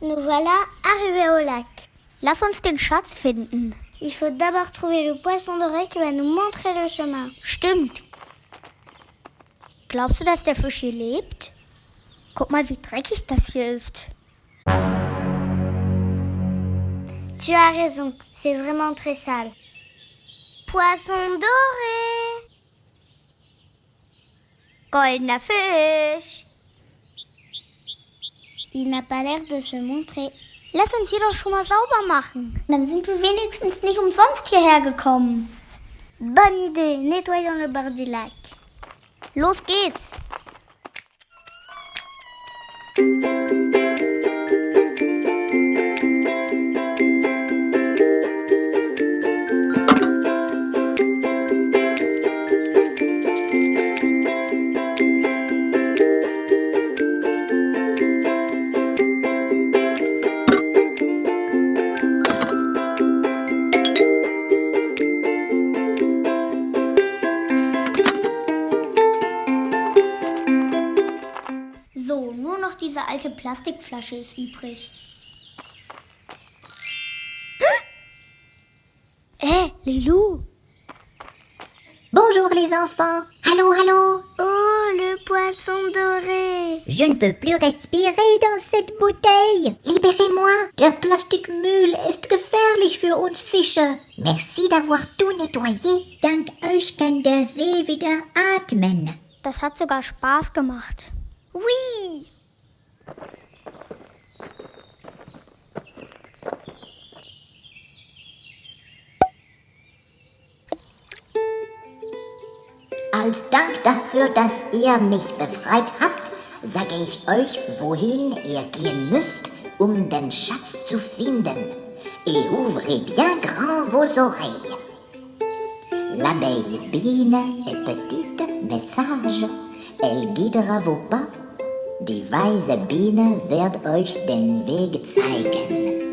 Nous voilà arrivés au lac. Lass uns den Schatz finden. Il faut d'abord trouver le poisson doré qui va nous montrer le chemin. Stimmt. Glaubst du, dass der Fisch hier lebt? Guck mal, wie dreckig das hier ist. Tu as raison, c'est vraiment très sale. Poisson doré. Goldener Fisch. Il n'a pas l'air de se montrer. Lass uns hier doch schon mal sauber machen. Dann sind wir wenigstens nicht umsonst hierher gekommen. Bonne idée, nettoyons le bord du lac. Los geht's. Diese alte Plastikflasche ist übrig. Hé, les loups Bonjour les enfants. Allô, allô. Oh, le poisson doré Je ne peux plus respirer dans cette bouteille. Libérez-moi. Der Plastikmüll ist gefährlich für uns Fische. Merci d'avoir tout nettoyé. Dank euch kann der See wieder atmen. Das hat sogar Spaß gemacht. Oui Als Dank dafür, dass ihr mich befreit habt, sage ich euch, wohin ihr gehen müsst, um den Schatz zu finden. Et ouvrez bien grand vos oreilles. L'abeille Biene est petite, mais sage. Elle guidera vos pas. Die weise Biene wird euch den Weg zeigen.